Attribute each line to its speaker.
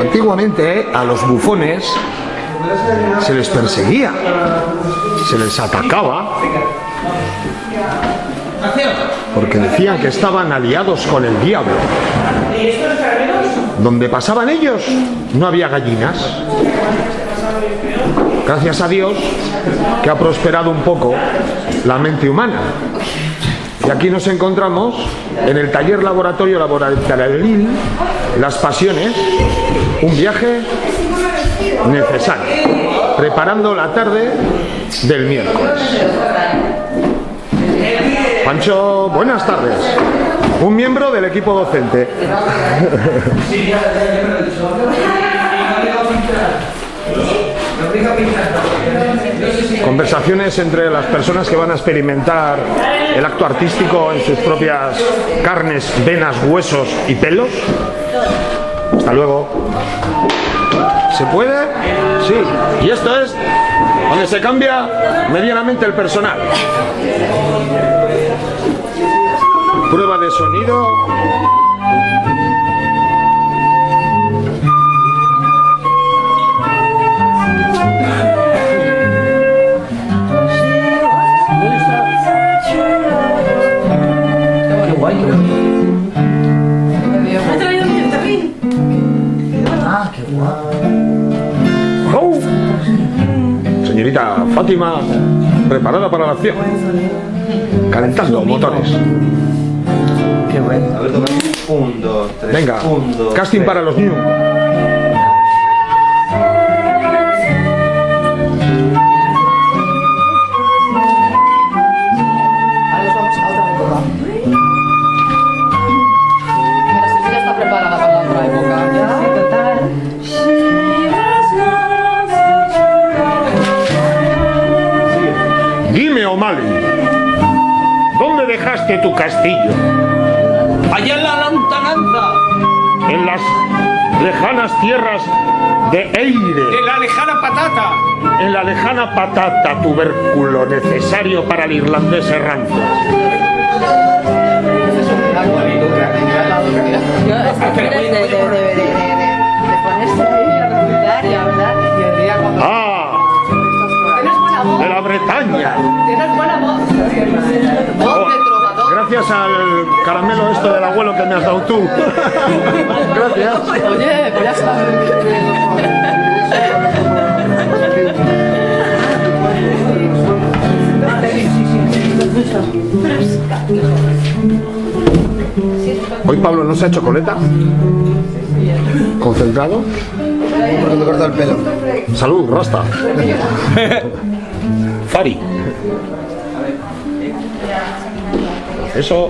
Speaker 1: Antiguamente a los bufones se les perseguía, se les atacaba, porque decían que estaban aliados con el diablo. Donde pasaban ellos no había gallinas. Gracias a Dios que ha prosperado un poco la mente humana. Y aquí nos encontramos en el taller laboratorio laboratoril Las Pasiones, un viaje necesario, preparando la tarde del miércoles. Pancho, buenas tardes. Un miembro del equipo docente. Conversaciones entre las personas que van a experimentar el acto artístico en sus propias carnes, venas, huesos y pelos. Hasta luego. ¿Se puede? Sí. Y esto es donde se cambia medianamente el personal. Prueba de sonido. Señorita Fátima, preparada para la acción. Calentando motores.
Speaker 2: Qué bueno.
Speaker 3: A ver, toca. Un, dos, tres.
Speaker 1: Venga,
Speaker 3: Un, dos,
Speaker 1: casting
Speaker 3: tres.
Speaker 1: para los new. O'Malley, ¿dónde dejaste tu castillo?
Speaker 4: Allá en la lontananza,
Speaker 1: En las lejanas tierras de Eire,
Speaker 4: en la lejana patata.
Speaker 1: en la lejana patata, tubérculo necesario para el irlandés errante. Gracias al caramelo esto del abuelo que me has dado tú. Gracias.
Speaker 5: Oye, pues ya.
Speaker 1: Hoy Pablo no se ha hecho coleta. Concentrado.
Speaker 3: Porque me corta el pelo.
Speaker 1: Salud, Rasta. Fari. 直说